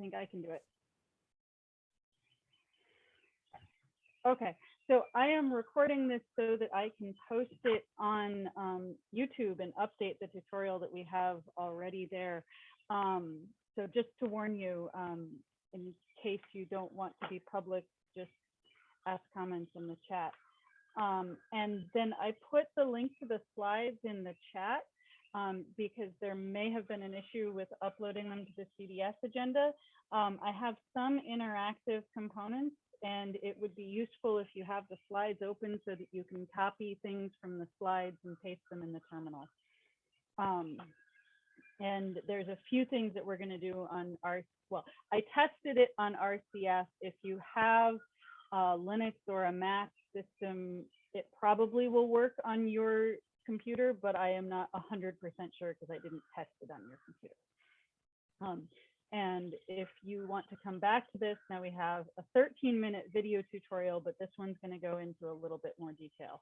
think I can do it. Okay, so I am recording this so that I can post it on um, YouTube and update the tutorial that we have already there. Um, so just to warn you, um, in case you don't want to be public, just ask comments in the chat. Um, and then I put the link to the slides in the chat um, because there may have been an issue with uploading them to the CDS agenda. Um, I have some interactive components and it would be useful if you have the slides open so that you can copy things from the slides and paste them in the terminal. Um, and there's a few things that we're going to do on our, well, I tested it on RCF. If you have a Linux or a Mac system, it probably will work on your computer, but I am not 100% sure because I didn't test it on your computer. Um, and if you want to come back to this, now we have a 13 minute video tutorial, but this one's going to go into a little bit more detail.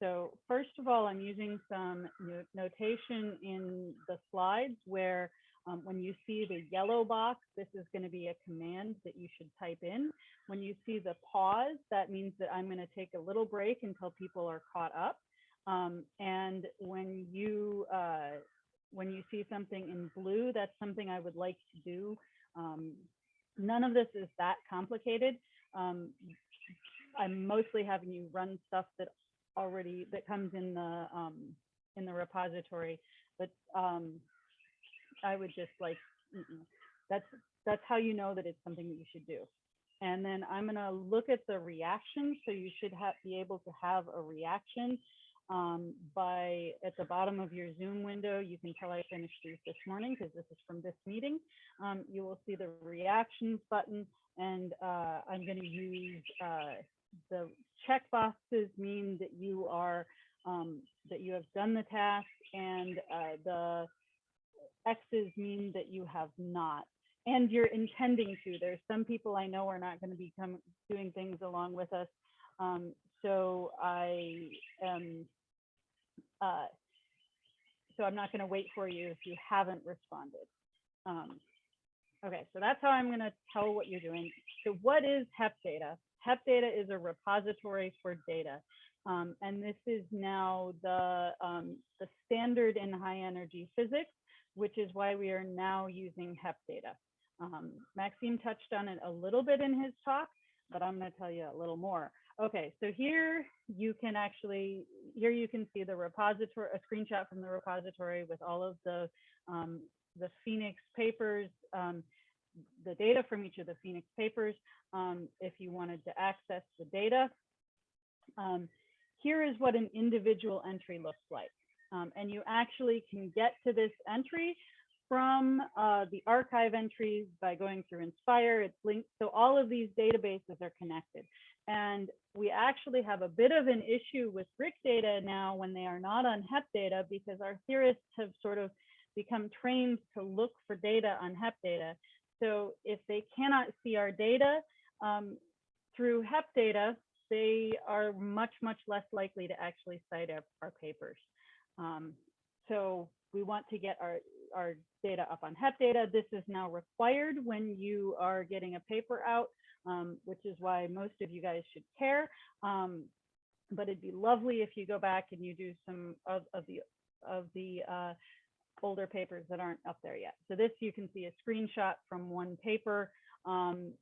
So first of all, I'm using some notation in the slides where um, when you see the yellow box, this is going to be a command that you should type in. When you see the pause, that means that I'm going to take a little break until people are caught up. Um, and when you uh, when you see something in blue, that's something I would like to do. Um, none of this is that complicated. Um, I'm mostly having you run stuff that already that comes in the um, in the repository, but um, I would just like mm -mm. that's that's how you know that it's something that you should do. And then I'm gonna look at the reaction, so you should have be able to have a reaction um, by at the bottom of your Zoom window, you can tell I finished these this morning because this is from this meeting. Um, you will see the reactions button and uh, I'm going to use uh, the check boxes mean that you are um, that you have done the task and uh, the X's mean that you have not and you're intending to. There's some people I know are not going to be doing things along with us. Um, so I am uh, so I'm not going to wait for you if you haven't responded. Um, okay, so that's how I'm going to tell what you're doing. So what is HEP data? HEP data is a repository for data. Um, and this is now the, um, the standard in high energy physics, which is why we are now using HEP data. Um, Maxime touched on it a little bit in his talk, but I'm going to tell you a little more. Okay, so here you can actually, here you can see the repository, a screenshot from the repository with all of the, um, the PHENIX papers, um, the data from each of the PHENIX papers, um, if you wanted to access the data. Um, here is what an individual entry looks like. Um, and you actually can get to this entry from uh, the arXiv entries by going through Inspire. It's linked. So all of these databases are connected. And we actually have a bit of an issue with RHIC data now when they are not on HEP data because our theorists have sort of become trained to look for data on HEP data. So if they cannot see our data um, through HEP data, they are much, much less likely to actually cite our, our papers. Um, so we want to get our, our data up on HEP data. This is now required when you are getting a paper out, um, which is why most of you guys should care. Um, but it'd be lovely if you go back and you do some of, of the of the uh, older papers that aren't up there yet. So this you can see a screenshot from one paper um,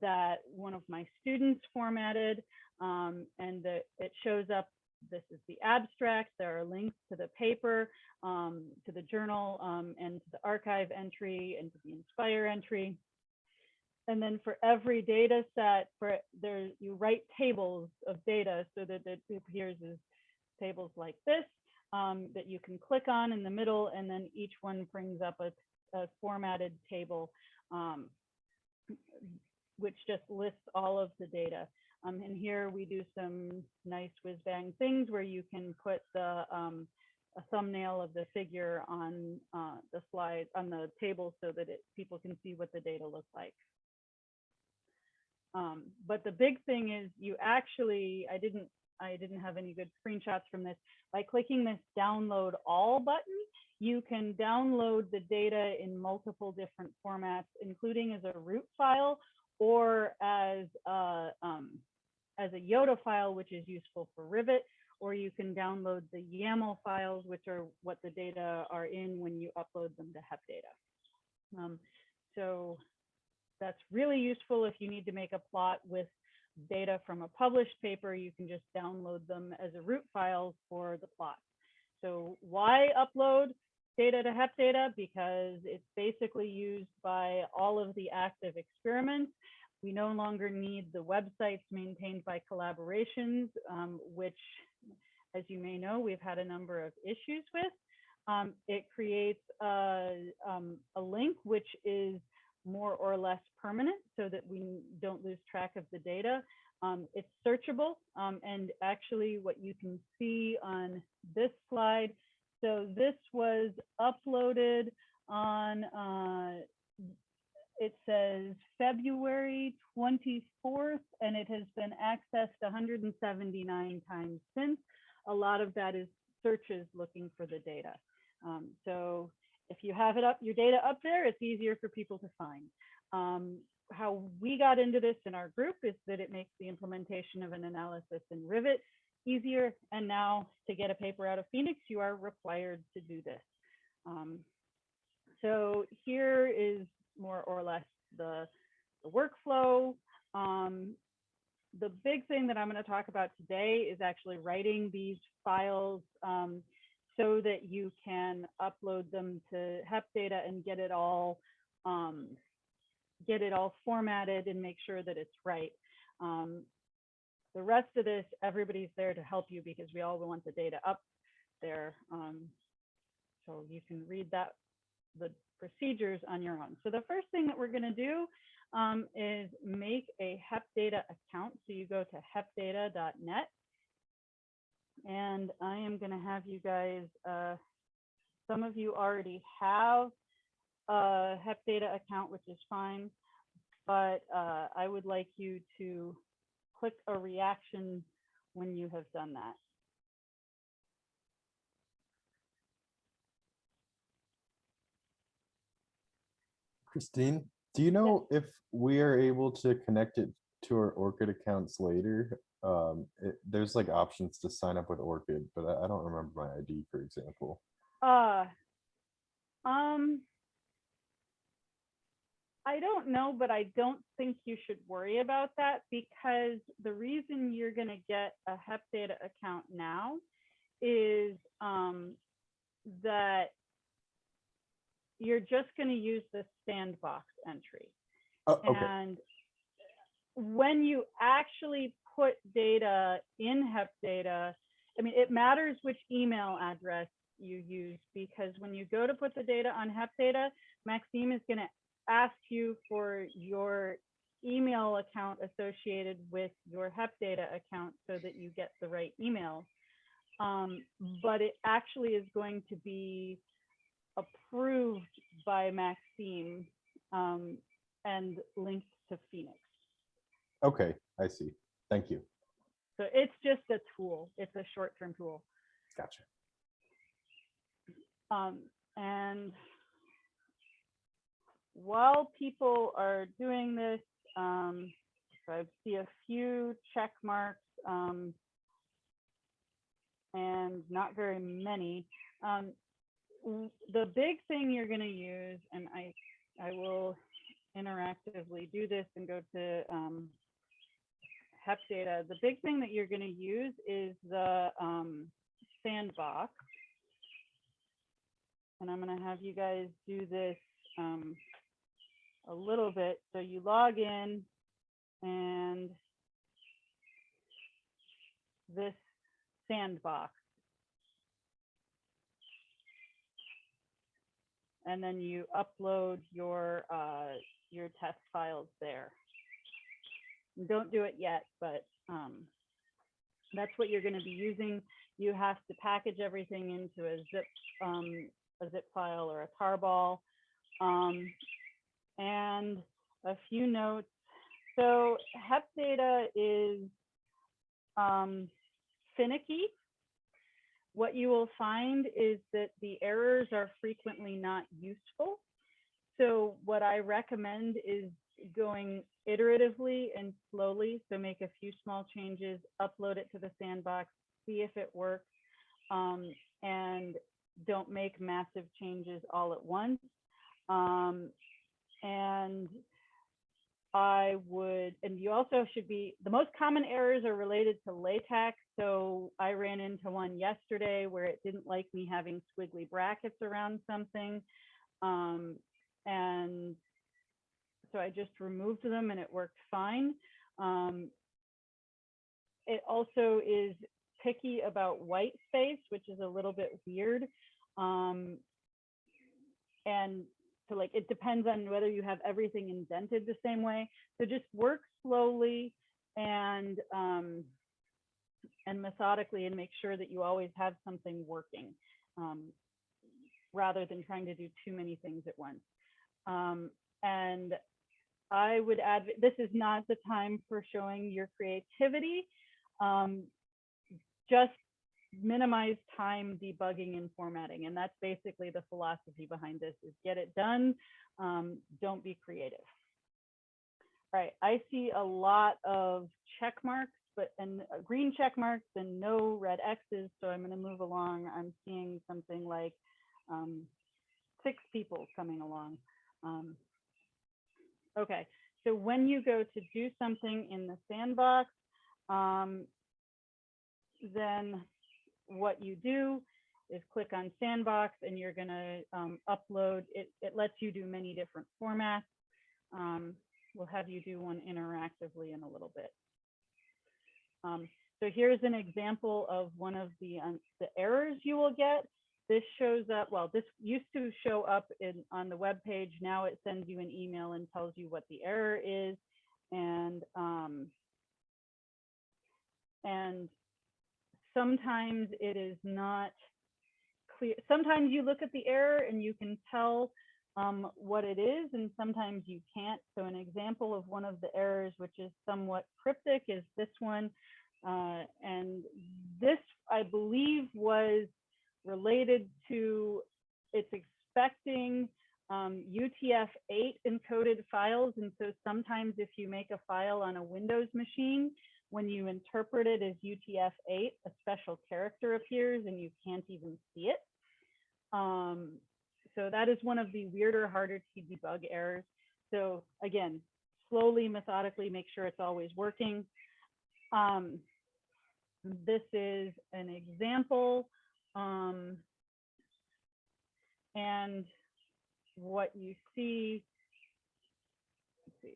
that one of my students formatted um, and the, it shows up this is the abstract. There are links to the paper, um, to the journal, um, and to the arXiv entry and to the Inspire entry. And then for every data set, for there you write tables of data so that it appears as tables like this um, that you can click on in the middle, and then each one brings up a, a formatted table, um, which just lists all of the data. Um, and here we do some nice whiz bang things where you can put the um, a thumbnail of the figure on uh, the slide on the table so that it, people can see what the data looks like. Um, but the big thing is you actually, I didn't I didn't have any good screenshots from this. By clicking this download all button, you can download the data in multiple different formats, including as a root file or as a, um, as a YODA file, which is useful for Rivet, or you can download the YAML files, which are what the data are in when you upload them to HepData. Um, so that's really useful if you need to make a plot with data from a published paper, you can just download them as a root file for the plot. So why upload data to HepData? Because it's basically used by all of the active experiments. We no longer need the websites maintained by collaborations, um, which, as you may know, we've had a number of issues with. Um, it creates a, um, a link which is more or less permanent so that we don't lose track of the data. Um, it's searchable um, and actually what you can see on this slide. So this was uploaded on, uh, it says February 24th and it has been accessed 179 times since. A lot of that is searches looking for the data. Um, so if you have it up, your data up there, it's easier for people to find. Um, how we got into this in our group is that it makes the implementation of an analysis in Rivet easier. And now to get a paper out of PHENIX, you are required to do this. Um, so here is more or less the, the workflow. Um, the big thing that I'm going to talk about today is actually writing these files um, so that you can upload them to HepData and get it all um, get it all formatted and make sure that it's right. Um, the rest of this, everybody's there to help you because we all want the data up there. Um, so you can read that, the procedures on your own. So the first thing that we're gonna do um, is make a HepData account. So you go to hepdata.net and I am gonna have you guys, uh, some of you already have a HepData account, which is fine, but uh, I would like you to click a reaction when you have done that. Christine, do you know if we are able to connect it to our ORCID accounts later? Um, it, there's like options to sign up with ORCID, but I, I don't remember my ID, for example. Uh, um, I don't know, but I don't think you should worry about that because the reason you're going to get a HepData account now is um, that you're just going to use the sandbox entry. Oh, okay, And when you actually put data in HepData, I mean, it matters which email address you use because when you go to put the data on HepData, Maxime is going to ask you for your email account associated with your HepData account so that you get the right email. Um, but it actually is going to be approved by Maxime um, and linked to PHENIX. Okay, I see. Thank you. So it's just a tool. It's a short-term tool. Gotcha. Um, and while people are doing this, um, so I see a few check marks um, and not very many. Um, the big thing you're going to use, and I, I will interactively do this and go to um, HepData. The big thing that you're going to use is the um, sandbox. And I'm going to have you guys do this um, a little bit. So you log in and this sandbox. And then you upload your uh, your test files there. Don't do it yet, but um, that's what you're going to be using. You have to package everything into a zip um, a zip file or a tarball. Um, and a few notes. So HepData is um, finicky. What you will find is that the errors are frequently not useful. So what I recommend is going iteratively and slowly. So make a few small changes, upload it to the sandbox, see if it works. Um, and don't make massive changes all at once. Um, and I would, and you also should be, the most common errors are related to LaTeX. So I ran into one yesterday where it didn't like me having squiggly brackets around something. Um, and so I just removed them and it worked fine. Um, it also is picky about white space, which is a little bit weird. Um, and so like it depends on whether you have everything indented the same way. So just work slowly and um, and methodically and make sure that you always have something working um, rather than trying to do too many things at once. Um, and I would add, this is not the time for showing your creativity. Um, just minimize time debugging and formatting. And that's basically the philosophy behind this is get it done. Um, don't be creative. All right, I see a lot of check marks, but and uh, green check marks and no red X's. So I'm going to move along. I'm seeing something like um, six people coming along. Um, okay, so when you go to do something in the sandbox, um, then what you do is click on sandbox and you're going to um, upload it. It lets you do many different formats. Um, we'll have you do one interactively in a little bit. Um, so here's an example of one of the, um, the errors you will get. This shows up, well, this used to show up in, on the web page. Now it sends you an email and tells you what the error is. And, um, and sometimes it is not clear. Sometimes you look at the error and you can tell um, what it is, and sometimes you can't. So an example of one of the errors, which is somewhat cryptic, is this one. Uh, and this, I believe, was related to it's expecting um, UTF-8 encoded files. And so sometimes if you make a file on a Windows machine, when you interpret it as UTF-8, a special character appears and you can't even see it. Um, so that is one of the weirder, harder to debug errors. So again, slowly, methodically, make sure it's always working. Um, this is an example. Um, and what you see, see,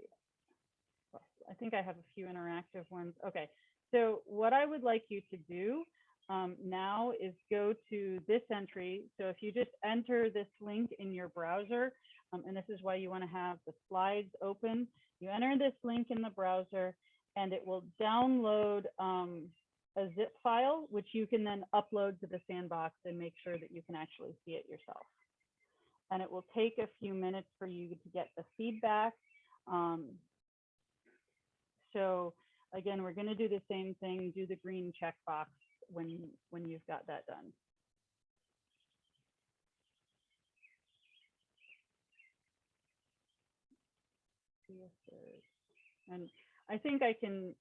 I think I have a few interactive ones. Okay, so what I would like you to do um, now is go to this entry. So if you just enter this link in your browser, um, and this is why you want to have the slides open, you enter this link in the browser and it will download um, a zip file, which you can then upload to the sandbox and make sure that you can actually see it yourself. And it will take a few minutes for you to get the feedback. Um, so again, we're going to do the same thing, do the green checkbox when, when you've got that done. And I think I can,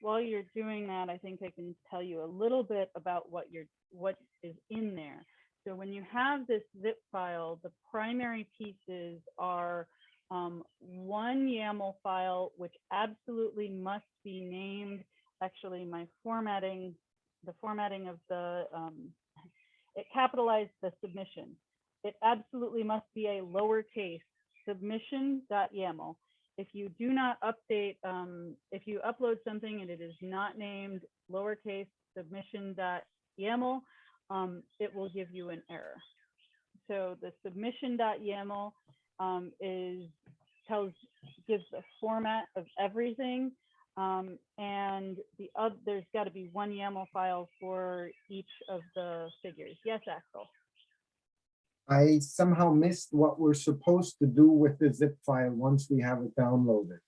while you're doing that, I think I can tell you a little bit about what you're, what is in there. So when you have this zip file, the primary pieces are um, one YAML file, which absolutely must be named. Actually, my formatting, the formatting of the, um, it capitalized the submission. It absolutely must be a lowercase submission.yaml. If you do not update, um, if you upload something and it is not named lowercase submission.yaml, um, it will give you an error. So the submission.yaml um, is tells gives the format of everything. Um, and the other, there's got to be one YAML file for each of the figures. Yes, Axel. I somehow missed what we're supposed to do with the zip file once we have it downloaded.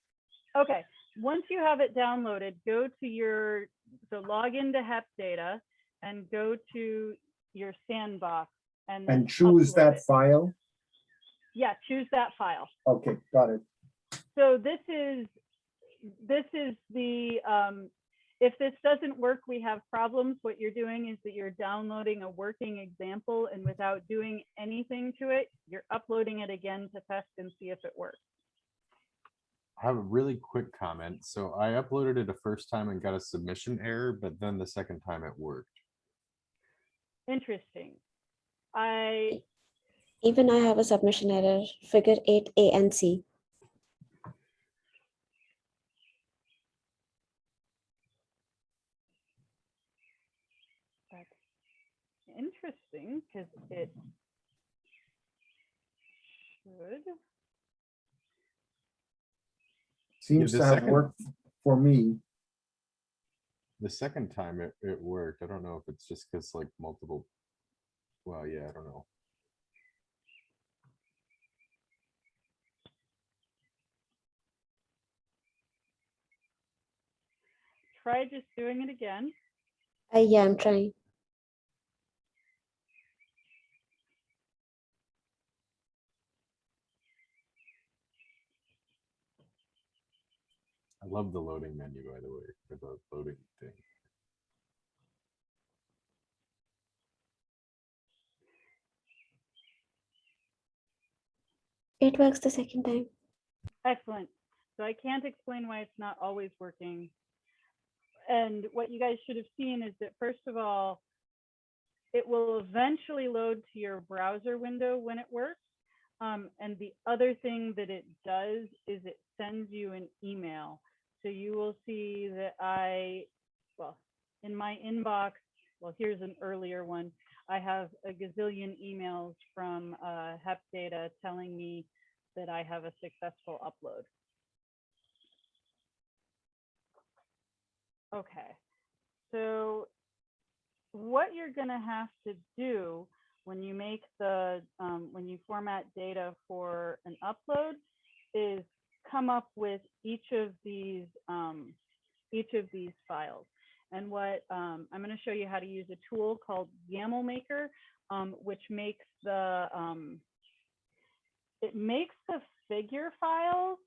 Okay, once you have it downloaded, go to your, so log into Hep Data and go to your sandbox and And choose that it. file? Yeah, choose that file. Okay, got it. So this is, this is the, um, if this doesn't work, we have problems. What you're doing is that you're downloading a working example and without doing anything to it, you're uploading it again to test and see if it works. I have a really quick comment. So I uploaded it a first time and got a submission error, but then the second time it worked. Interesting. I, Even I have a submission error, figure eight A and C. that's interesting because it should. Seems the to have second- worked for me. The second time it, it worked. I don't know if it's just because like multiple. Well, yeah, I don't know. Try just doing it again. Uh, yeah, I'm trying. Love the loading menu, by the way, for the loading thing. It works the second time. Excellent. So I can't explain why it's not always working. And what you guys should have seen is that first of all, it will eventually load to your browser window when it works. Um, and the other thing that it does is it sends you an email. So you will see that I, well, in my inbox, well, here's an earlier one. I have a gazillion emails from uh, Hep Data telling me that I have a successful upload. Okay, so what you're gonna have to do when you make the, um, when you format data for an upload is come up with each of these, um, each of these files. And what, um, I'm gonna show you how to use a tool called YAML Maker, um, which makes the, um, it makes the figure files,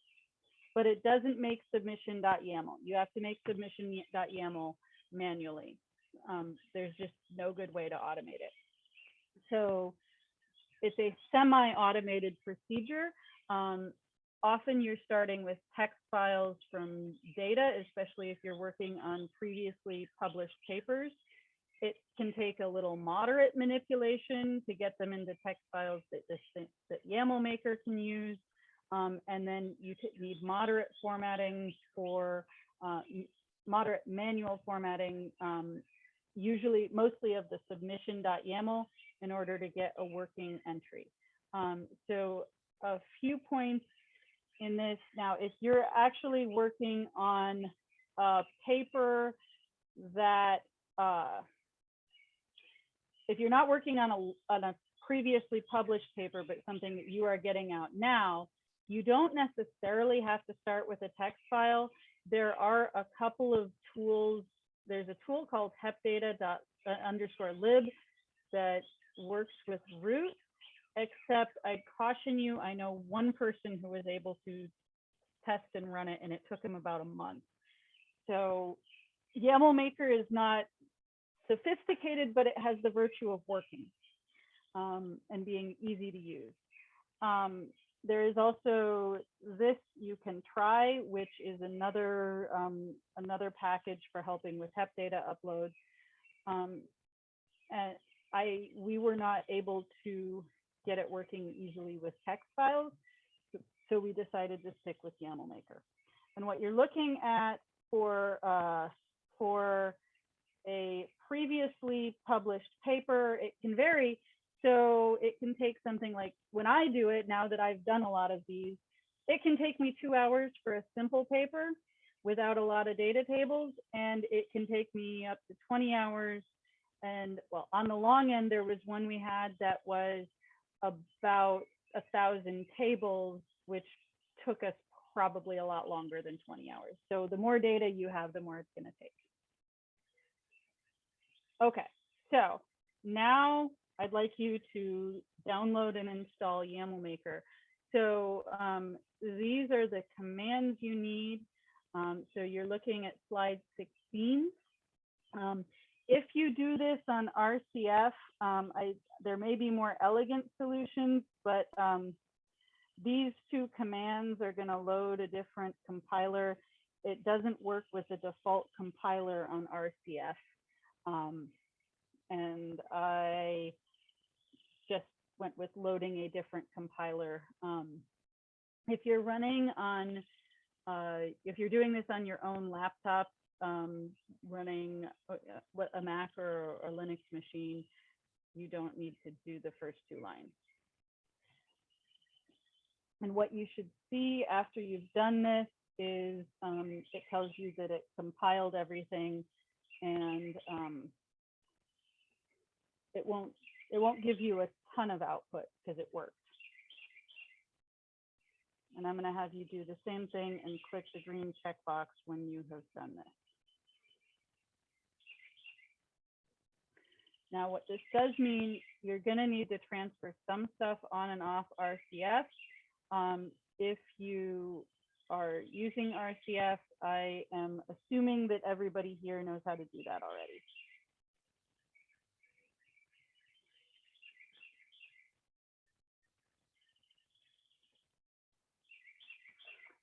but it doesn't make submission.yaml. You have to make submission.yaml manually. Um, there's just no good way to automate it. So it's a semi-automated procedure. Um, often you're starting with text files from data, especially if you're working on previously published papers. It can take a little moderate manipulation to get them into text files that, this that YAML Maker can use. Um, and then you need moderate formatting for uh, moderate manual formatting, um, usually mostly of the submission.yaml in order to get a working entry. Um, so a few points in this. Now, if you're actually working on a paper that, uh, if you're not working on a, on a previously published paper, but something that you are getting out now, you don't necessarily have to start with a text file. There are a couple of tools. There's a tool called hepdata uh, underscore lib that works with root, except I caution you, I know one person who was able to test and run it and it took him about a month. So YAML Maker is not sophisticated, but it has the virtue of working um, and being easy to use. Um, there is also this you can try, which is another um, another package for helping with Hep data upload. Um, and I we were not able to get it working easily with text files, so, we decided to stick with YAML Maker. And what you're looking at for uh, for a previously published paper, it can vary. So it can take something like when I do it, now that I've done a lot of these, it can take me two hours for a simple paper without a lot of data tables. And it can take me up to 20 hours. And well, on the long end, there was one we had that was about a thousand tables, which took us probably a lot longer than 20 hours. So the more data you have, the more it's going to take. Okay, so now I'd like you to download and install YAML Maker. So um, these are the commands you need. Um, so you're looking at slide 16. Um, if you do this on RCF, um, I, there may be more elegant solutions, but um, these two commands are going to load a different compiler. It doesn't work with the default compiler on RCF. Um, and I just went with loading a different compiler. Um, if you're running on, uh, if you're doing this on your own laptop, um, running a, a Mac or a Linux machine, you don't need to do the first two lines. And what you should see after you've done this is um, it tells you that it compiled everything and um, it won't it won't give you a ton of output because it worked. And I'm going to have you do the same thing and click the green checkbox when you have done this. Now, what this does mean, you're going to need to transfer some stuff on and off RCF. Um, if you are using RCF, I am assuming that everybody here knows how to do that already.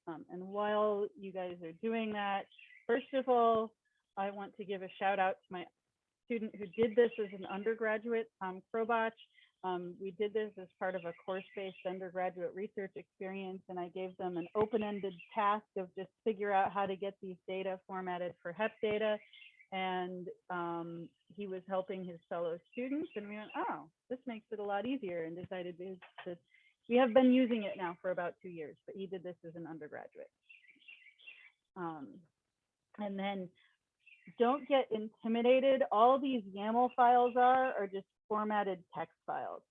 Um, and while you guys are doing that, first of all, I want to give a shout out to my student who did this as an undergraduate, Tom Krobach. Um, we did this as part of a course-based undergraduate research experience, and I gave them an open-ended task of just figure out how to get these data formatted for HEP data. And um, he was helping his fellow students, and we went, oh, this makes it a lot easier, and decided to, to we have been using it now for about two years, but he did this as an undergraduate. Um, and then don't get intimidated. All these YAML files are are just formatted text files.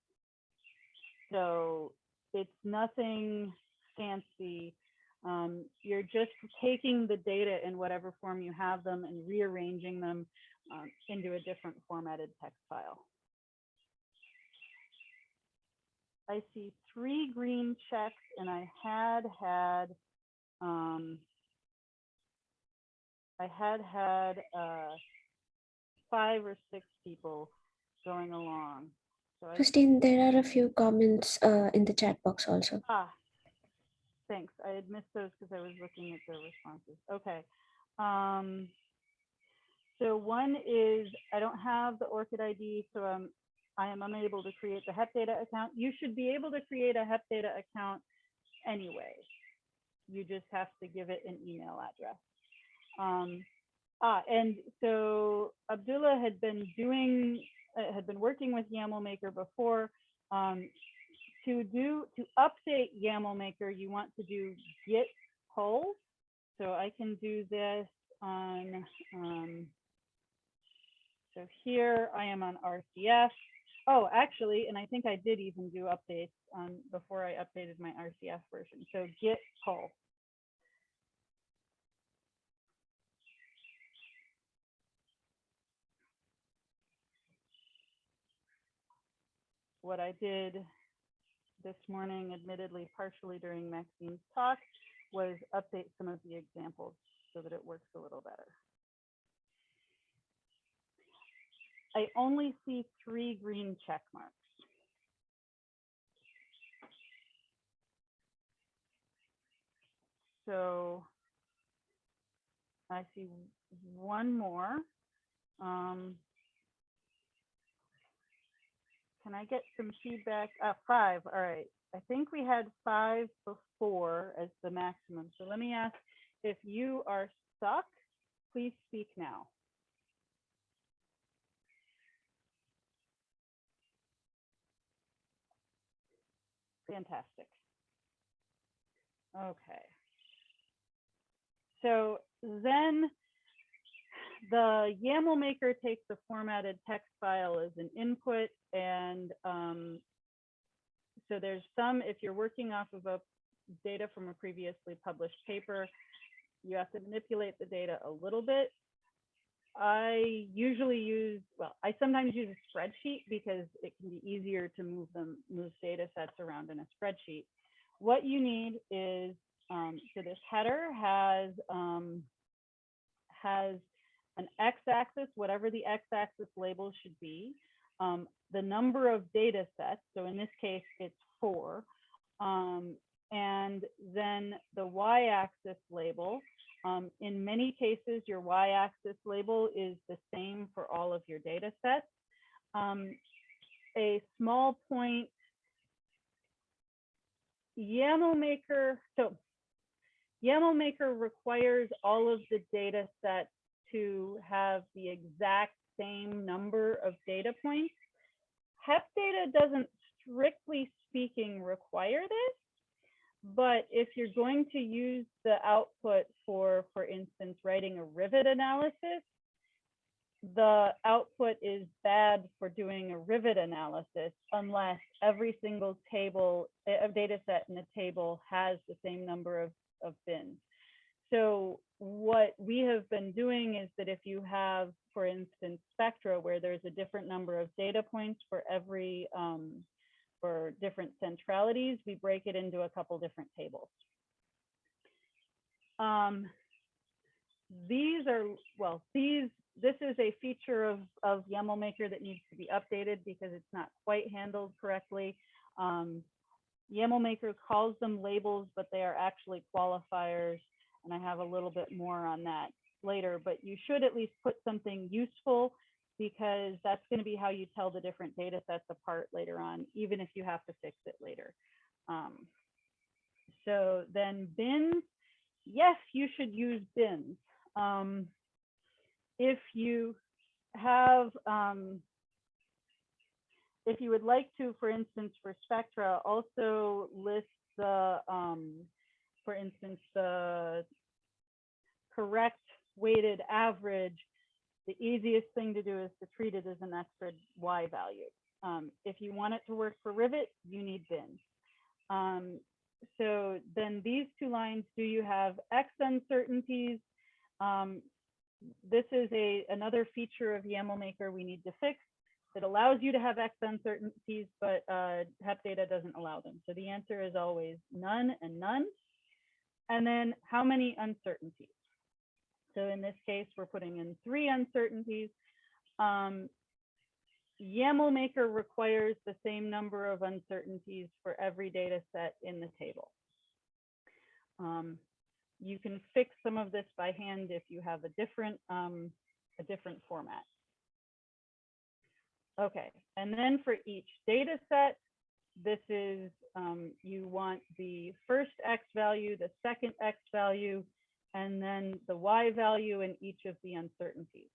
So it's nothing fancy. Um, you're just taking the data in whatever form you have them and rearranging them um, into a different formatted text file. I see three green checks and I had had, um, I had had uh, five or six people going along. So I, Christine, there are a few comments uh, in the chat box also. ah, thanks. I had missed those because I was looking at the responses. Okay. Um, so one is I don't have the ORCID ID, so I'm I am unable to create the HEP data account. You should be able to create a HEP data account anyway. You just have to give it an email address. Um, ah, and so Abdullah had been doing, uh, had been working with YAML Maker before. Um, to do, to update YAML Maker, you want to do git pull. So I can do this on, um, so here I am on RCF. Oh, actually, and I think I did even do updates on before I updated my RCF version. So git pull. What I did this morning, admittedly partially during Maxime's talk, was update some of the examples so that it works a little better. I only see three green check marks. So I see one more. Um, can I get some feedback? Uh, five, all right. I think we had five before as the maximum. So let me ask if you are stuck, please speak now. Fantastic. Okay. So then the YAML maker takes the formatted text file as an input and um, so there's some, if you're working off of a data from a previously published paper. You have to manipulate the data a little bit. I usually use, well, I sometimes use a spreadsheet because it can be easier to move them, move data sets around in a spreadsheet. What you need is, um, so this header has, um, has an x-axis, whatever the x-axis label should be, um, the number of data sets, so in this case, it's four, um, and then the y-axis label. Um, in many cases, your y-axis label is the same for all of your data sets. Um, a small point, YAML maker, so YAML maker requires all of the data sets to have the exact same number of data points. HEP data doesn't strictly speaking require this, but if you're going to use the output for, for instance, writing a rivet analysis, the output is bad for doing a rivet analysis unless every single table, a data set in a table has the same number of, of bins. So what we have been doing is that if you have, for instance, spectra where there's a different number of data points for every, um, for different centralities, we break it into a couple different tables. Um, these are, well, these, this is a feature of, of YAML Maker that needs to be updated because it's not quite handled correctly. Um, YAML Maker calls them labels, but they are actually qualifiers. And I have a little bit more on that later, but you should at least put something useful because that's going to be how you tell the different data sets apart later on, even if you have to fix it later. Um, so then bins, yes, you should use bins. Um, if you have, um, if you would like to, for instance, for Spectra, also list the, um, for instance, the correct weighted average, the easiest thing to do is to treat it as an extra Y value. Um, if you want it to work for Rivet, you need bins. Um, so then these two lines, do you have X uncertainties? Um, this is a another feature of YAML Maker we need to fix. It allows you to have X uncertainties, but uh, HEP data doesn't allow them. So the answer is always none and none. And then how many uncertainties? So in this case, we're putting in three uncertainties. Um, YAML Maker requires the same number of uncertainties for every data set in the table. Um, you can fix some of this by hand if you have a different, um, a different format. Okay, and then for each data set, this is, um, you want the first X value, the second X value, and then the Y value in each of the uncertainties.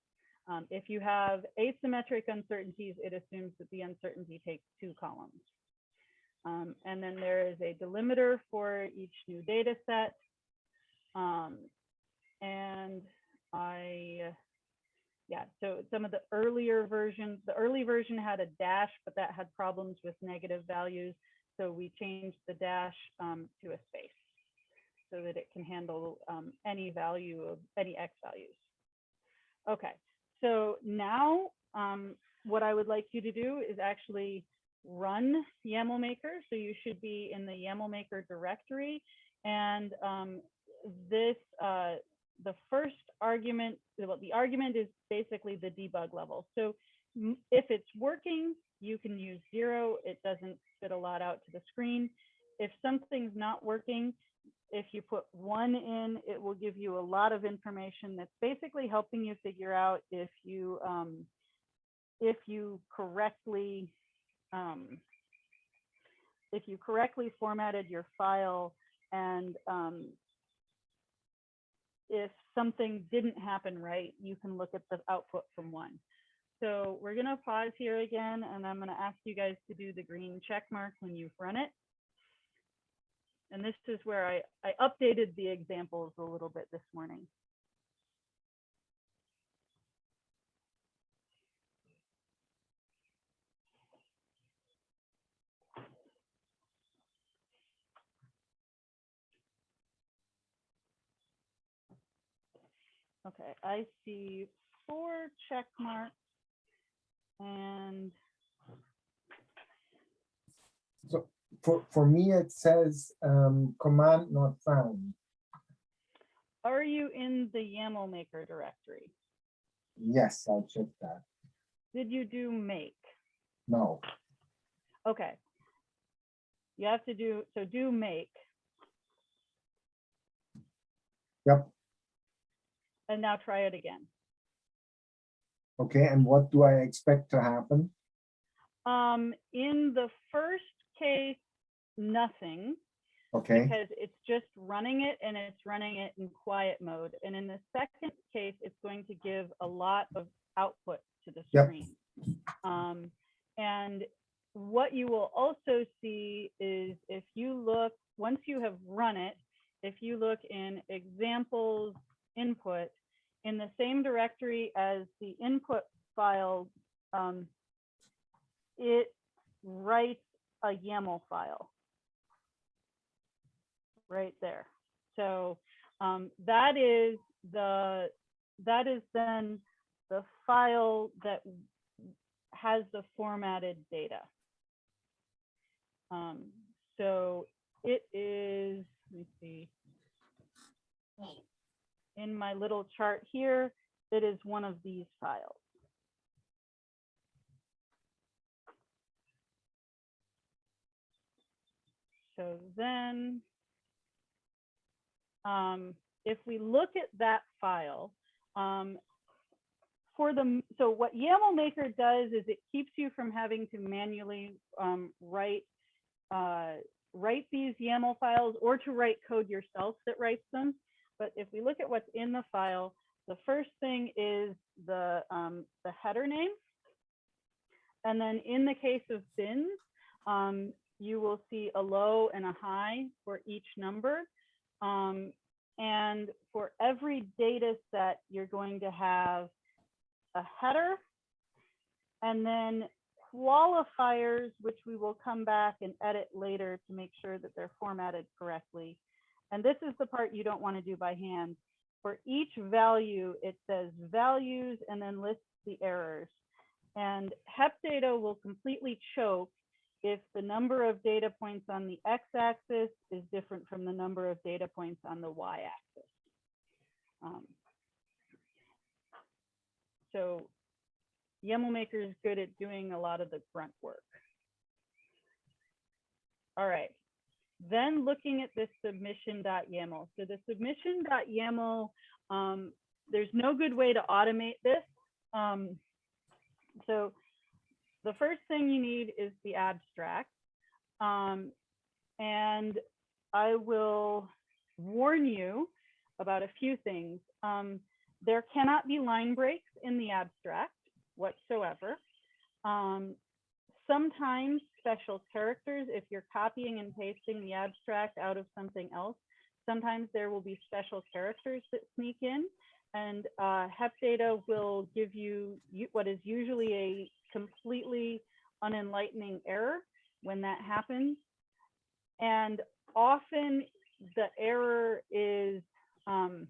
Um, if you have asymmetric uncertainties, it assumes that the uncertainty takes two columns. Um, and then there is a delimiter for each new data set. Um, and I, yeah, so some of the earlier versions, the early version had a dash, but that had problems with negative values. So we changed the dash um, to a space so that it can handle um, any value of any X values. Okay, so now um, what I would like you to do is actually run YAML Maker. So you should be in the YAML Maker directory. And um, this, uh, the first argument, well, the argument is basically the debug level. So if it's working, you can use zero. It doesn't spit a lot out to the screen. If something's not working, if you put one in, it will give you a lot of information that's basically helping you figure out if you um, if you correctly um, if you correctly formatted your file and um, if something didn't happen right, you can look at the output from one. So we're going to pause here again, and I'm going to ask you guys to do the green check mark when you've run it. And this is where I, I updated the examples a little bit this morning. Okay, I see four check marks. And, So for, for me, it says, um, command not found. are you in the YAML maker directory? Yes, I'll check that. Did you do make? No, Okay. You have to do, so do make. Yep. And now try it again. okay, and what do I expect to happen? Um, in the first case, nothing, Okay, because it's just running it and it's running it in quiet mode. And in the second case, it's going to give a lot of output to the Yep. screen. Um, and what you will also see is if you look, once you have run it, if you look in examples input, in the same directory as the input file, um, it writes a YAML file right there. So um, that is the that is then the file that has the formatted data. Um, so it is, let me see. In my little chart here, it is one of these files. So then, um, if we look at that file, um, for the, so what YAML Maker does is it keeps you from having to manually um, write, uh, write these YAML files or to write code yourself that writes them. But if we look at what's in the file, the first thing is the, um, the header name. And then in the case of bins, um, you will see a low and a high for each number. Um, and for every data set, you're going to have a header and then qualifiers, which we will come back and edit later to make sure that they're formatted correctly. And this is the part you don't want to do by hand. For each value, it says values and then lists the errors. And HEP data will completely choke if the number of data points on the x-axis is different from the number of data points on the y-axis. Um, so YAML is good at doing a lot of the grunt work. All right, then looking at this submission.yaml. So the submission.yaml, um, there's no good way to automate this. Um, so the first thing you need is the abstract. Um, and I will warn you about a few things. Um, there cannot be line breaks in the abstract whatsoever. Um, sometimes special characters, if you're copying and pasting the abstract out of something else, sometimes there will be special characters that sneak in and uh, HEP data will give you what is usually a completely unenlightening error when that happens. And often the error is um,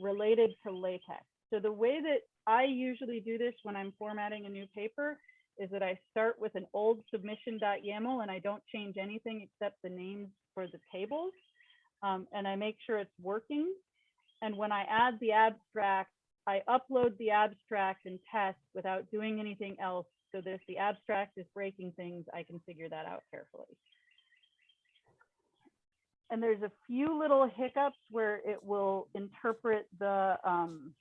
related to LaTeX. So the way that I usually do this when I'm formatting a new paper is that I start with an old submission.yaml and I don't change anything except the names for the tables. Um, and I make sure it's working. And when I add the abstract, I upload the abstract and test without doing anything else. So that if the abstract is breaking things, I can figure that out carefully. And there's a few little hiccups where it will interpret the um,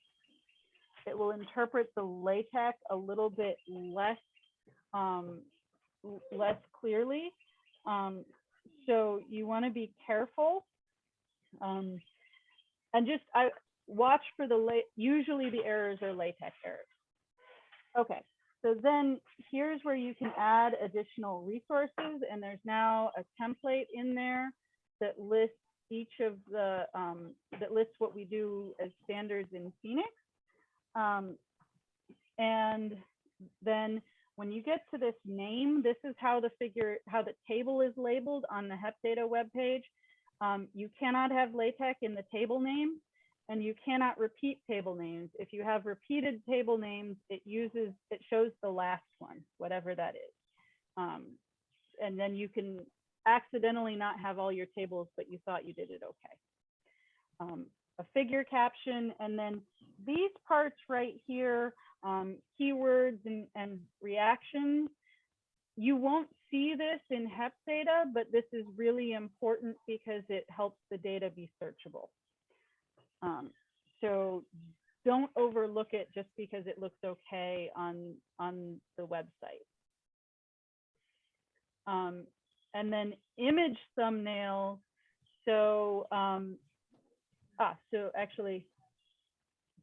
it will interpret the LaTeX a little bit less um, less clearly. Um, so you want to be careful. Um, and just I watch for the late, usually the errors are LaTeX errors. Okay, so then here's where you can add additional resources and there's now a template in there that lists each of the, um, that lists what we do as standards in PHENIX. Um, and then when you get to this name, this is how the figure, how the table is labeled on the HEP data webpage. Um, you cannot have LaTeX in the table name. and you cannot repeat table names. If you have repeated table names, it uses, it shows the last one, whatever that is. Um, and then you can accidentally not have all your tables, but you thought you did it okay. Um, a figure caption, and then these parts right here, um, keywords and, and reactions. You won't see this in HEP data, but this is really important because it helps the data be searchable. Um, so don't overlook it just because it looks okay on, on the website. Um, and then image thumbnails. So, um, ah, so actually,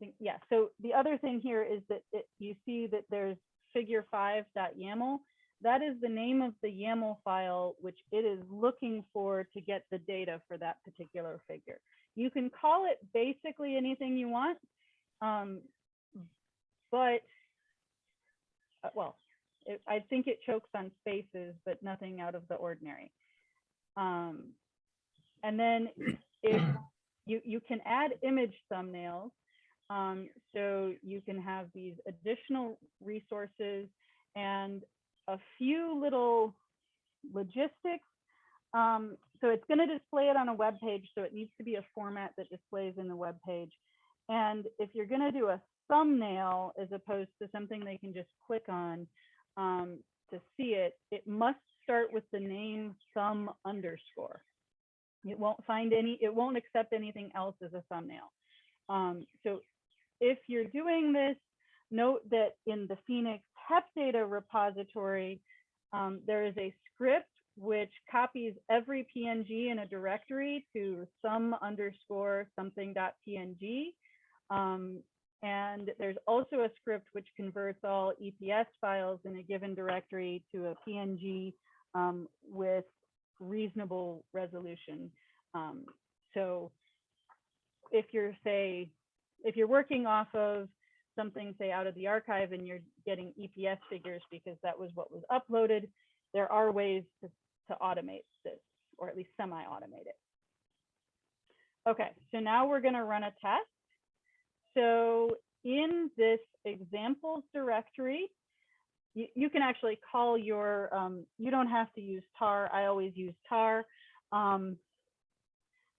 think, yeah, so the other thing here is that it, you see that there's figure five YAML. That is the name of the YAML file, which it is looking for to get the data for that particular figure. You can call it basically anything you want, um, but, uh, well, it, I think it chokes on spaces, but nothing out of the ordinary. Um, and then if you, you can add image thumbnails, um, so you can have these additional resources and a few little logistics. Um, so it's going to display it on a web page, so it needs to be a format that displays in the web page. And if you're going to do a thumbnail as opposed to something they can just click on um, to see it, it must start with the name thumb underscore. It won't find any, it won't accept anything else as a thumbnail. Um, so if you're doing this, note that in the PHENIX HEP data repository, um, there is a script which copies every PNG in a directory to some underscore something dot PNG. Um, and there's also a script which converts all EPS files in a given directory to a PNG um, with reasonable resolution. Um, so if you're say, if you're working off of something say out of the arXiv and you're getting EPS figures because that was what was uploaded, there are ways to, to automate this or at least semi-automate it. Okay, so now we're gonna run a test. So in this examples directory, you, you can actually call your, um, you don't have to use tar. I always use tar. Um,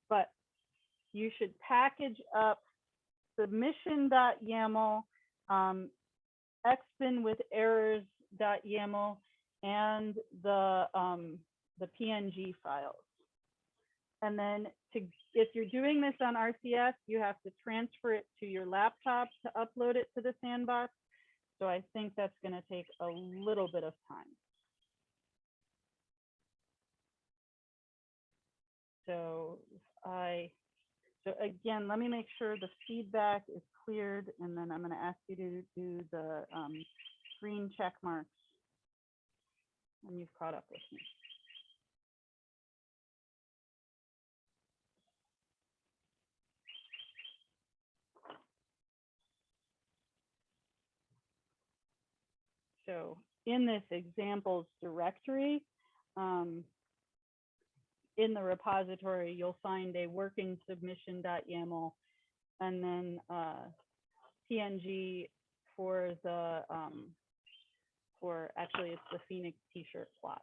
but you should package up submission.yaml, um, xbin with errors.yaml, and the, um, the PNG files. And then to, if you're doing this on RCF, you have to transfer it to your laptop to upload it to the sandbox. So I think that's going to take a little bit of time. So I, so again, let me make sure the feedback is cleared, and then I'm going to ask you to do the um, check marks when you've caught up with me. So in this examples directory, um, in the repository, you'll find a working submission.yaml and then uh, PNG for the, um, for actually it's the PHENIX t-shirt plot.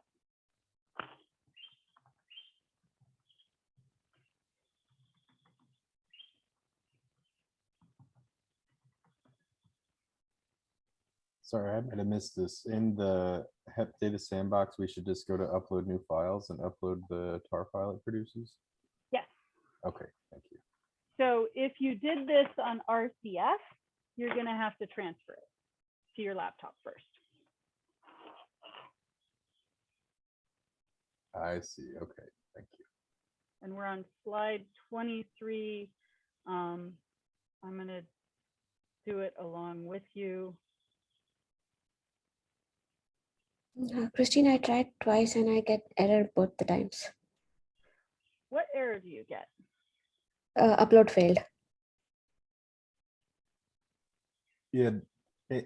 Sorry, I might have missed this. In the HEP data sandbox, we should just go to upload new files and upload the tar file it produces? Yes. Okay, thank you. So if you did this on RCF, you're gonna have to transfer it to your laptop first. I see. Okay, thank you. And we're on slide 23. Um, I'm gonna do it along with you. Uh, Christine, I tried twice and I get error both the times. What error do you get? Uh, upload failed. Yeah,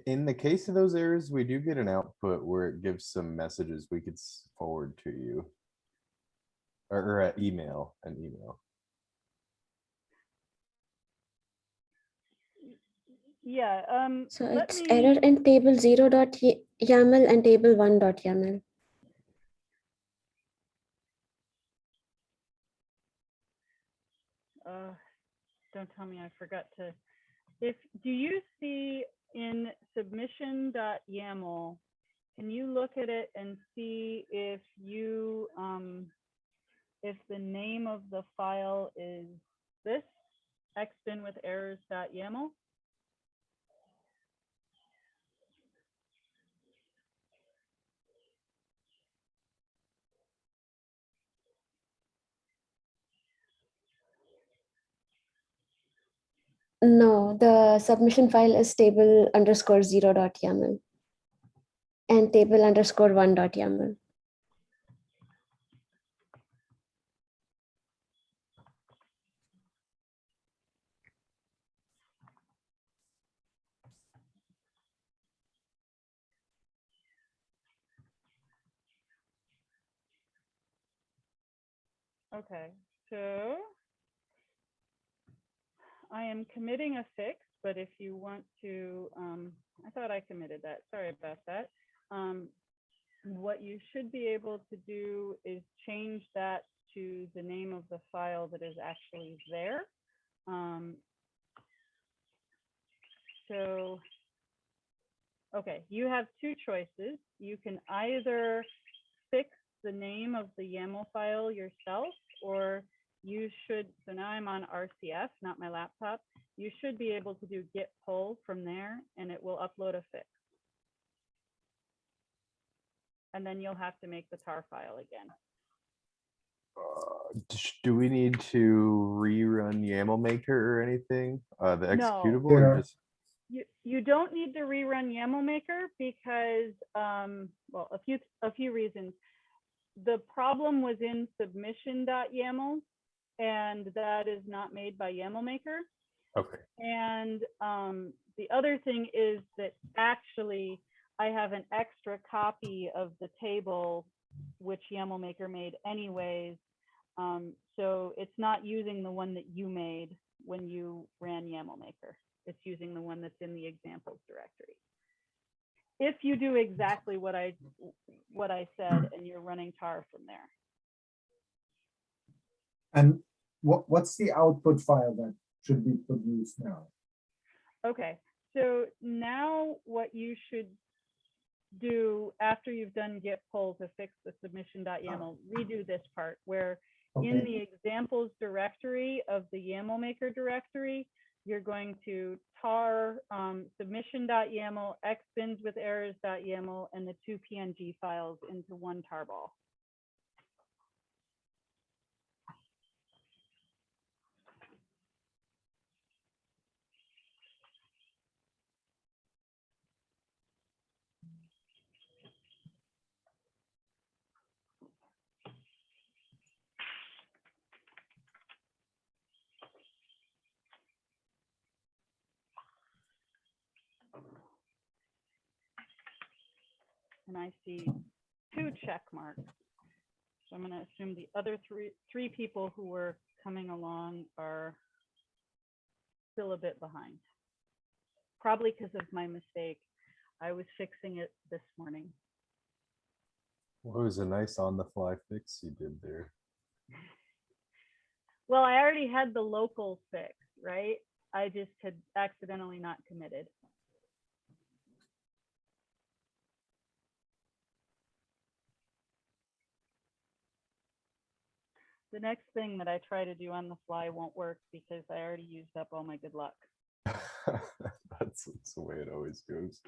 in the case of those errors, we do get an output where it gives some messages we could forward to you. Or, or uh, email, an email. Yeah, um. So it's me- error in table zero dot YAML and table one dot YAML. uh, don't tell me I forgot to, if, do you see in submission.yaml, can you look at it and see if you, um, if the name of the file is this, xbin with errors.yaml? No, the submission file is table underscore zero dot YAML. And table underscore one dot YAML. Okay, so I am committing a fix, but if you want to, um, I thought I committed that. Sorry about that. Um, what you should be able to do is change that to the name of the file that is actually there. Um, so, okay, you have two choices. You can either fix the name of the YAML file yourself, or you should, so now I'm on RCF, not my laptop. You should be able to do git pull from there and it will upload a fix. And then you'll have to make the tar file again. Uh, Do we need to rerun YAML maker or anything? Uh, the No. executable or Yeah. just? You, you don't need to rerun YAML maker because, um, well, a few, a few reasons. The problem was in submission.yaml and that is not made by YAML maker. Okay, And um, the other thing is that actually I have an extra copy of the table which YAML maker made anyways. Um, so it's not using the one that you made when you ran YAML maker. It's using the one that's in the examples directory. If you do exactly what I what I said and you're running tar from there. And what, what's the output file that should be produced now? Okay, so now what you should do after you've done git pull to fix the submission.yaml, redo this part where in the examples directory of the YAML maker directory, you're going to tar um, submission.yaml, xbins with errors.yaml, and the two PNG files into one tarball. And I see two check marks. So I'm gonna assume the other three, three people who were coming along are still a bit behind. Probably because of my mistake. I was fixing it this morning. what was a nice on the fly fix you did there? Well, I already had the local fix, right? I just had accidentally not committed. The next thing that I try to do on the fly won't work because I already used up all my good luck. That's, that's the way it always goes.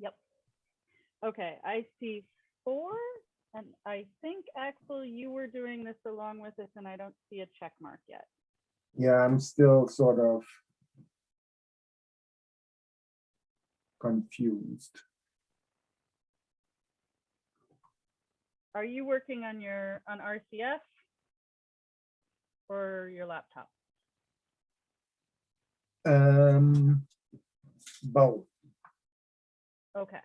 Yep. Okay, I see four, and I think Axel, you were doing this along with us, and I don't see a check mark yet. yeah, I'm still sort of confused. Are you working on your, on RCF? Or your laptop? Um, both. Okay,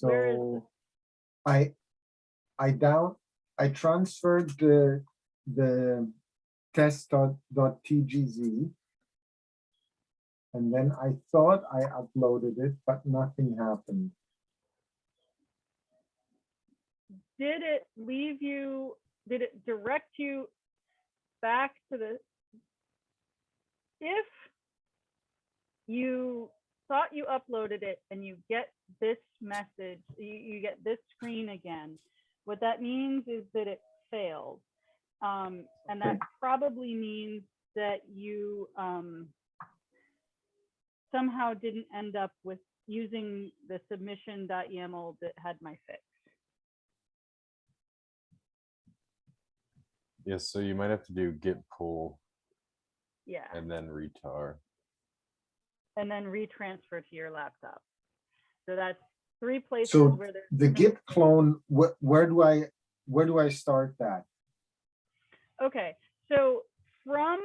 Where is So I, I down, I transferred the, the test dot, dot TGZ. And then I thought I uploaded it, but nothing happened. Did it leave you, did it direct you back to the? If you thought you uploaded it and you get this message, you, you get this screen again, what that means is that it failed. Um, and that probably means that you, um, somehow didn't end up with using the submission.yaml that had my fix. Yes, so you might have to do git pull Yeah, and then retar. and then retransfer to your laptop. So that's three places So where there's. The git clone, where, where do I, where do I start that? Okay, so from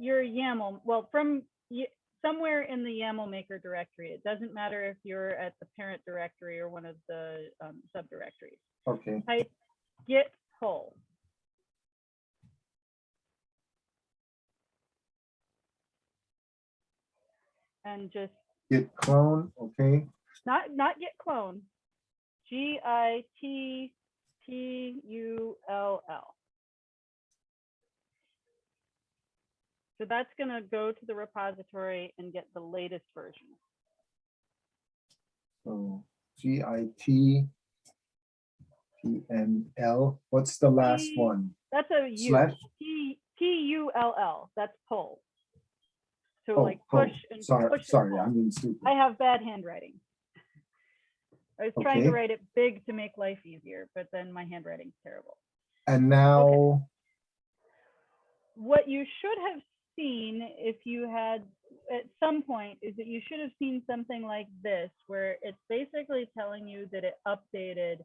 your YAML, well, from y- somewhere in the YAML maker directory, it doesn't matter if you're at the parent directory or one of the um, subdirectories. Okay, Type git pull. And just git clone, okay, not not git clone. G I T T U L L. So that's gonna go to the repository and get the latest version. so G I T T N L, what's the last T- one? That's a U. Slash? T T U L L. That's pull. So Oh, like oh, push and Sorry, push and sorry, pull. I'm being stupid. I have bad handwriting. I was trying to Okay. write it big to make life easier, but then my handwriting's terrible. And now, what you should have seen if you had at some point is that you should have seen something like this where it's basically telling you that it updated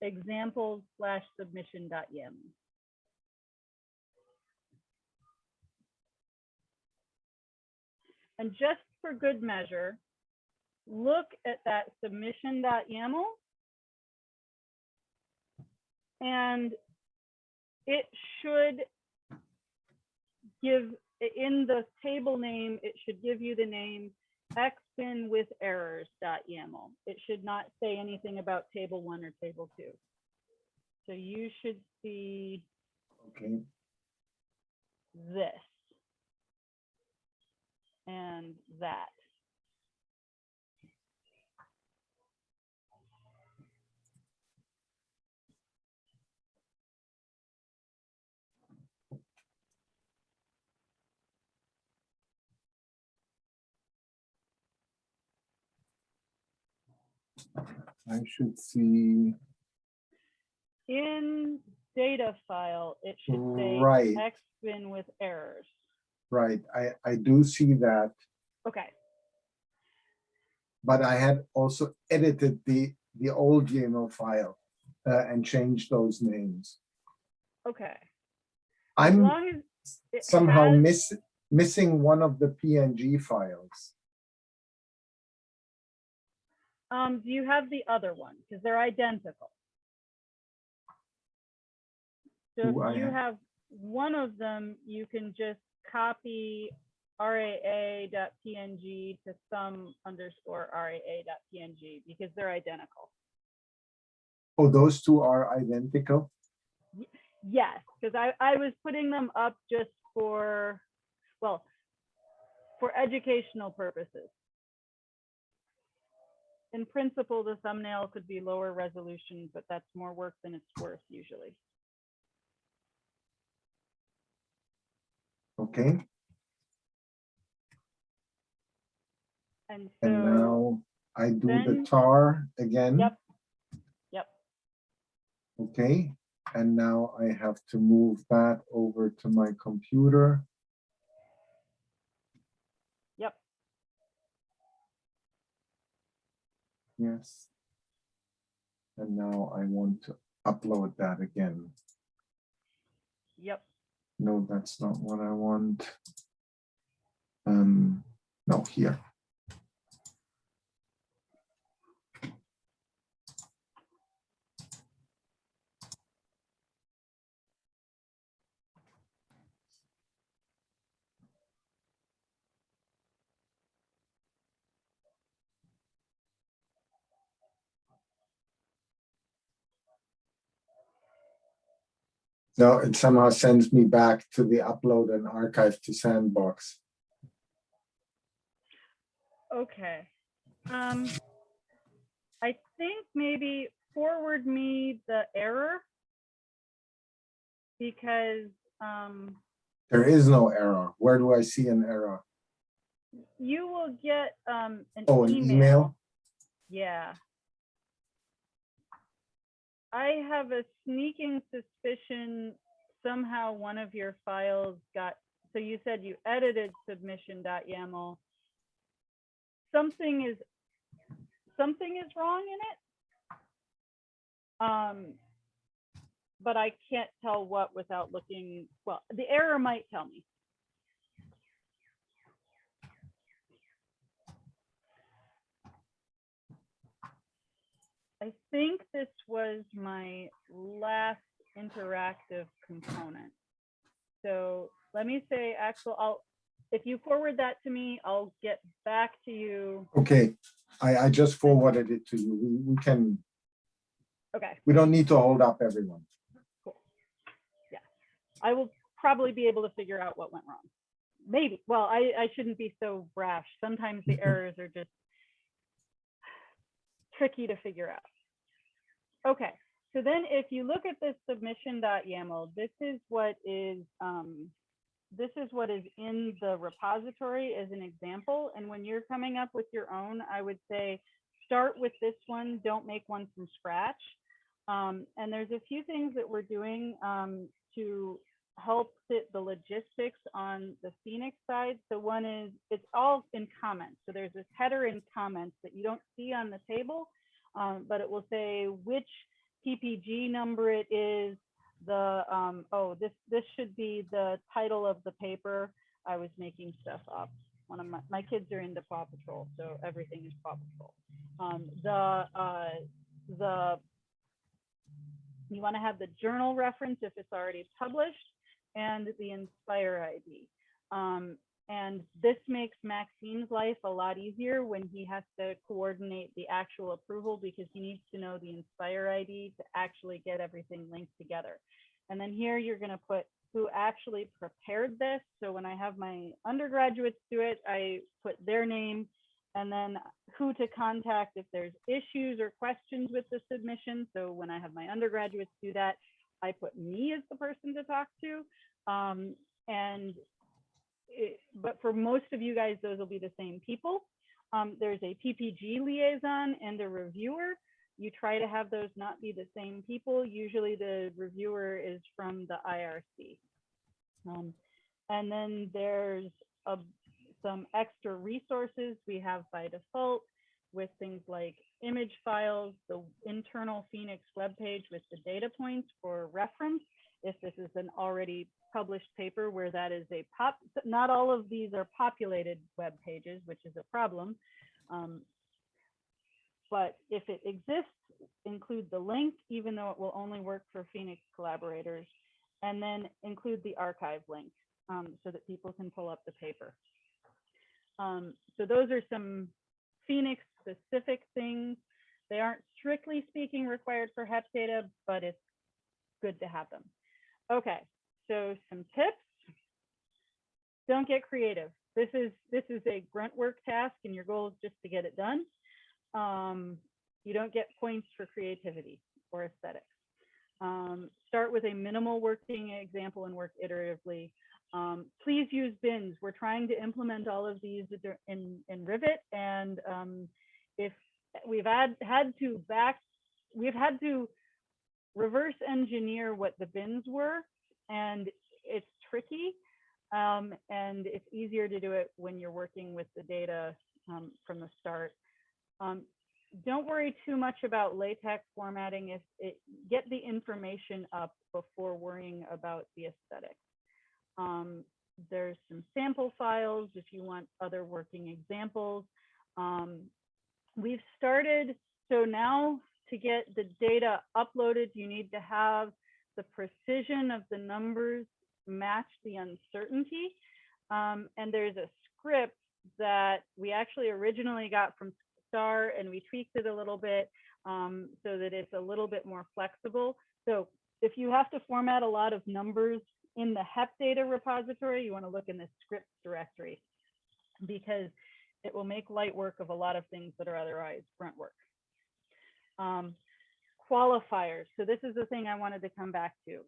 examples slash submission dot. And just for good measure, look at that submission dot YAML. And it should give, in the table name, it should give you the name xbin with errors dot YAML. It should not say anything about table one or table two. So you should see okay, this and that. I should see, In data file, it should say Right. xbin with errors. Right, I, I do see that, Okay, but I had also edited the, the old YAML file uh, and changed those names. okay. As I'm long as somehow has- miss, missing one of the PNG files. Um, do you have the other one? Because they're identical. So I if you have- have one of them, you can just copy raa.png to some underscore raa.png because they're identical. Oh, those two are identical? Yes, because I, I was putting them up just for, well, for educational purposes. In principle, the thumbnail could be lower resolution, but that's more work than it's worth usually. Okay, And and now I do the then- tar again. Yep. Yep. Okay, and now I have to move that over to my computer. yep, Yes. And now I want to upload that again. yep. No, that's not what I want. Um, no, here. No, it somehow sends me back to the upload and archive to Sandbox. Okay. Um, I think maybe forward me the error. Because, um, There is no error. Where do I see an error? you will get, um, an Oh, an email. email? Yeah. I have a sneaking suspicion somehow one of your files got, so you said you edited submission.yaml. Something is, something is wrong in it. Um, but I can't tell what without looking, well, the error might tell me. I think this was my last interactive component. So let me say, Axel, I'll, if you forward that to me, I'll get back to you. Okay, I, I just forwarded it to you. We, we can, Okay, we don't need to hold up everyone. Cool. Yeah, I will probably be able to figure out what went wrong. Maybe, well, I, I shouldn't be so brash. Sometimes the errors are just tricky to figure out. Okay, so then if you look at this submission.yaml, this is what is, um, this is what is in the repository as an example. And when you're coming up with your own, I would say, start with this one, don't make one from scratch. Um, and there's a few things that we're doing um, to help fit the logistics on the PHENIX side. So one is, it's all in comments. So there's this header in comments that you don't see on the table, um, but it will say which PPG number it is, the, um, oh, this, this should be the title of the paper. I was making stuff up. One of my, my kids are into Paw Patrol, so everything is Paw Patrol. Um, the, uh, the, you want to have the journal reference if it's already published and the Inspire ID. Um, and this makes Maxime's life a lot easier when he has to coordinate the actual approval because he needs to know the Inspire ID to actually get everything linked together. And then here you're going to put who actually prepared this. So when I have my undergraduates do it, I put their name and then who to contact if there's issues or questions with the submission. So when I have my undergraduates do that, I put me as the person to talk to. Um, and it, but for most of you guys, those will be the same people. Um, there's a PPG liaison and a reviewer. You try to have those not be the same people. Usually the reviewer is from the IRC. Um, and then there's a, some extra resources we have by default with things like image files, the internal PHENIX webpage with the data points for reference. If this is an already published paper where that is a pop, not all of these are populated web pages, which is a problem. Um, but if it exists, include the link, even though it will only work for PHENIX collaborators, and then include the arXiv link um, so that people can pull up the paper. Um, so those are some PHENIX specific things. They aren't strictly speaking required for HEP data, but it's good to have them. Okay, so some tips. Don't get creative. This is this is a grunt work task and your goal is just to get it done. Um, you don't get points for creativity or aesthetics. Um, start with a minimal working example and work iteratively. Um, please use bins. We're trying to implement all of these in, in Rivet. And um, if we've had, had to back, we've had to reverse engineer what the bins were. And it's tricky. Um, and it's easier to do it when you're working with the data um, from the start. Um, don't worry too much about LaTeX formatting. If it get the information up before worrying about the aesthetics. Um, there's some sample files if you want other working examples. Um, we've started, so now to get the data uploaded, you need to have the precision of the numbers match the uncertainty. Um, and there's a script that we actually originally got from Star and we tweaked it a little bit um, so that it's a little bit more flexible. So if you have to format a lot of numbers in the HEP data repository, you want to look in the scripts directory because it will make light work of a lot of things that are otherwise grunt work. Um, qualifiers. So this is the thing I wanted to come back to.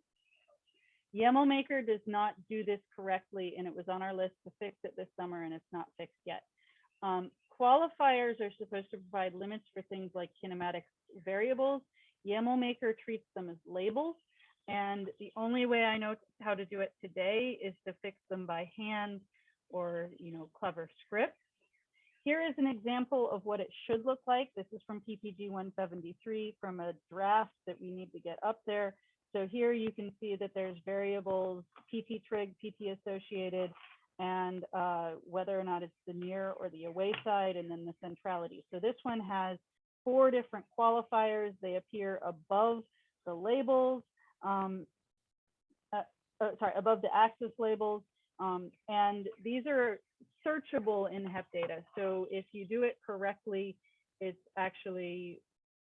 YAML Maker does not do this correctly, and it was on our list to fix it this summer, and it's not fixed yet. Um, qualifiers are supposed to provide limits for things like kinematic variables. YAML Maker treats them as labels, and the only way I know how to do it today is to fix them by hand or you know clever scripts. Here is an example of what it should look like. This is from PPG 173 from a draft that we need to get up there. So here you can see that there's variables, PT trig, PT associated, and uh, whether or not it's the near or the away side, and then the centrality. So this one has four different qualifiers. They appear above the labels, um, uh, uh, sorry, above the axis labels. Um, and these are searchable in HEP data. So if you do it correctly, it's actually,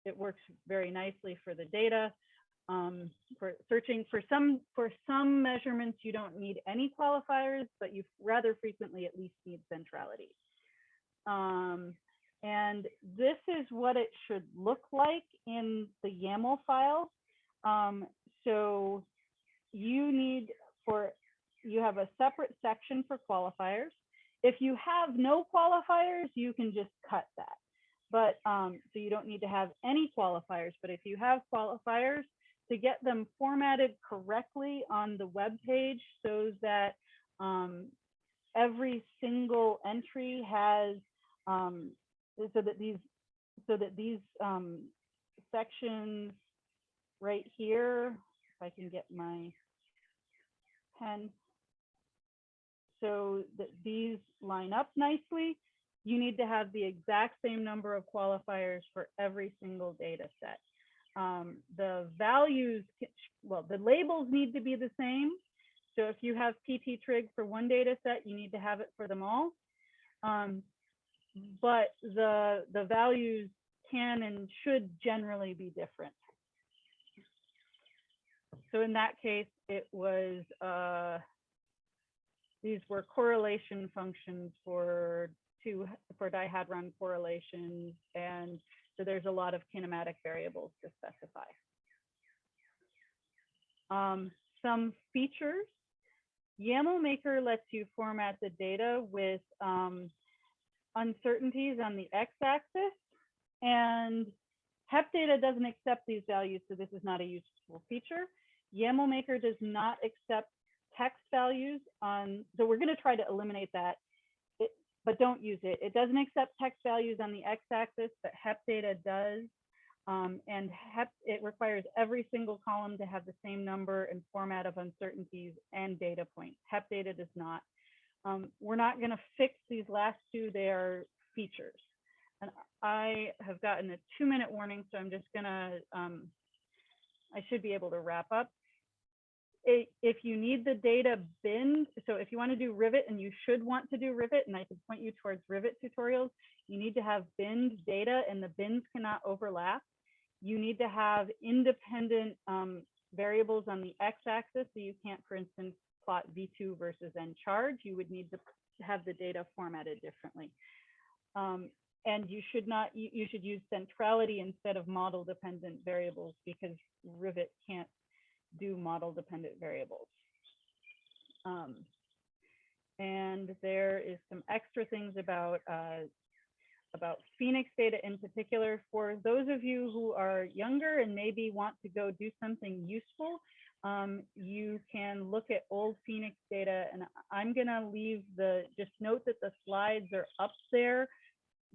it works very nicely for the data. Um, for searching for some for some measurements, you don't need any qualifiers, but you rather frequently at least need centrality. Um, and this is what it should look like in the YAML file. Um, so you need for you have a separate section for qualifiers. If you have no qualifiers, you can just cut that. But um, so you don't need to have any qualifiers. But if you have qualifiers, to get them formatted correctly on the web page so that um, every single entry has um, so that these so that these um, sections right here, I can get my pen, so that these line up nicely, you need to have the exact same number of qualifiers for every single data set. Um, the values, well, the labels need to be the same. So if you have PT trig for one data set, you need to have it for them all. Um, but the, the values can and should generally be different. So in that case, it was, uh, these were correlation functions for two, for dihadron correlations. And so there's a lot of kinematic variables to specify. Um, some features, YAML Maker lets you format the data with um, uncertainties on the x-axis and HEP data doesn't accept these values, so this is not a useful feature. YAML Maker does not accept text values on, so we're gonna try to eliminate that, it, but don't use it. It doesn't accept text values on the x-axis, but HEP data does. Um, and HEP, it requires every single column to have the same number and format of uncertainties and data points. HEP data does not. Um, we're not gonna fix these last two, they are features. And I have gotten a two minute warning, so I'm just gonna, um, I should be able to wrap up. If you need the data binned, so if you want to do Rivet and you should want to do Rivet, and I can point you towards Rivet tutorials, you need to have binned data and the bins cannot overlap. You need to have independent um, variables on the x-axis, so you can't, for instance, plot V2 versus N charge. You would need to have the data formatted differently. Um, and you should not, you, you should use centrality instead of model dependent variables because Rivet can't do model dependent variables. Um, and there is some extra things about uh, about PHENIX data in particular. For those of you who are younger and maybe want to go do something useful, um, you can look at old PHENIX data and I'm gonna leave the, just note that the slides are up there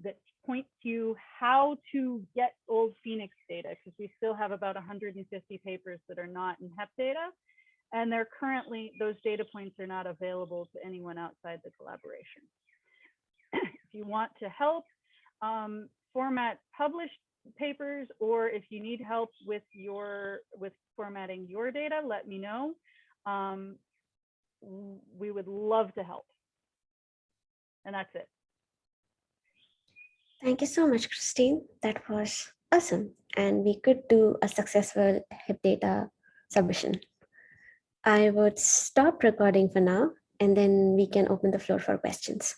that point to how to get old PHENIX data because we still have about 150 papers that are not in HEP data. And they're currently, those data points are not available to anyone outside the collaboration. if you want to help um, format published papers, or if you need help with your, with formatting your data, let me know. Um, we would love to help. And that's it. Thank you so much, Christine. That was awesome. And we could do a successful HEP data submission. I would stop recording for now, and then we can open the floor for questions.